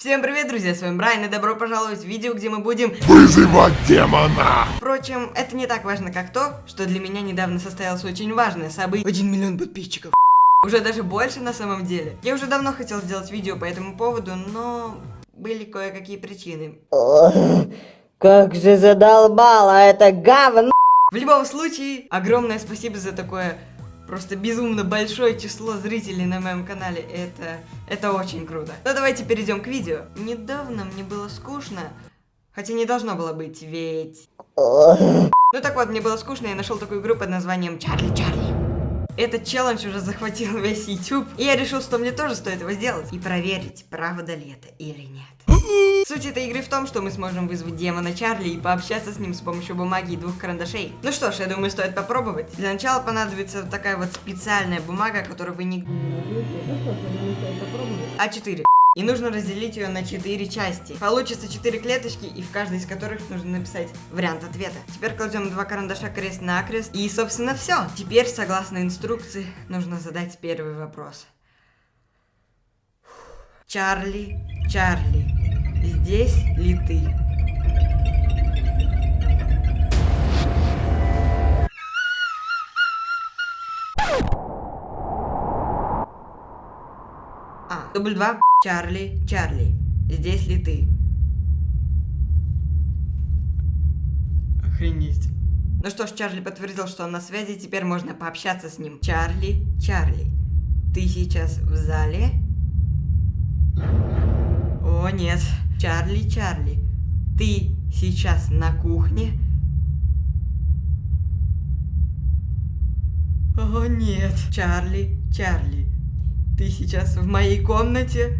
Всем привет, друзья, с вами Брайан, и добро пожаловать в видео, где мы будем... Вызывать демона! Впрочем, это не так важно, как то, что для меня недавно состоялось очень важное событие. Один миллион подписчиков. Уже даже больше на самом деле. Я уже давно хотел сделать видео по этому поводу, но были кое-какие причины. Как же задолбало это говно! В любом случае, огромное спасибо за такое просто безумно большое число зрителей на моем канале. Это, это очень круто. Ну давайте перейдем к видео. Недавно мне было скучно, хотя не должно было быть, ведь... Ну так вот, мне было скучно, я нашел такую игру под названием Чарли Чарли. Этот челлендж уже захватил весь YouTube, и я решил, что мне тоже стоит его сделать и проверить, правда ли это или нет. Суть этой игры в том, что мы сможем вызвать демона Чарли и пообщаться с ним с помощью бумаги и двух карандашей. Ну что ж, я думаю, стоит попробовать. Для начала понадобится такая вот специальная бумага, которую вы не... А4. И нужно разделить ее на 4 части. Получится 4 клеточки, и в каждой из которых нужно написать вариант ответа. Теперь кладем два карандаша крест-накрест. И, собственно, все. Теперь, согласно инструкции, нужно задать первый вопрос. Чарли, Чарли, здесь ли ты? Дубль два. Чарли, Чарли, здесь ли ты? Охренеть. Ну что ж, Чарли подтвердил, что он на связи, теперь можно пообщаться с ним. Чарли, Чарли, ты сейчас в зале? О, нет. Чарли, Чарли, ты сейчас на кухне? О, нет. Чарли, Чарли, ты сейчас в моей комнате?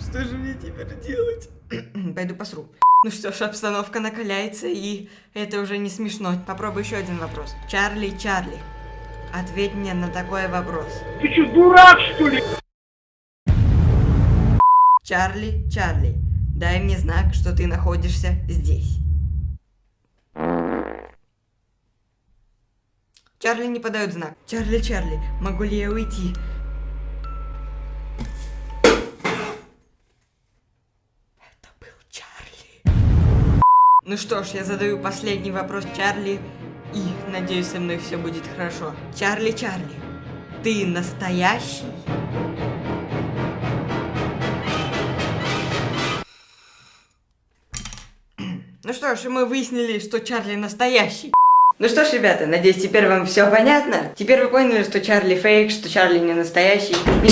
Что же мне теперь делать? Пойду посру. Ну что ж, обстановка накаляется, и это уже не смешно. Попробуй еще один вопрос. Чарли, Чарли, ответь мне на такой вопрос. Ты что, дурак, что ли? Чарли, Чарли, дай мне знак, что ты находишься здесь. Чарли не подает знак. Чарли, Чарли, могу ли я уйти? Это был Чарли. Ну что ж, я задаю последний вопрос Чарли, и надеюсь, со мной все будет хорошо. Чарли, Чарли, ты настоящий? Ну что ж, мы выяснили, что Чарли настоящий. Ну что ж, ребята, надеюсь, теперь вам все понятно. Теперь вы поняли, что Чарли фейк, что Чарли не настоящий. И.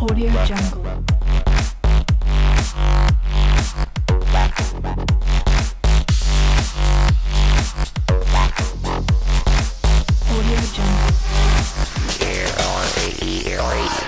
Audio Jungle.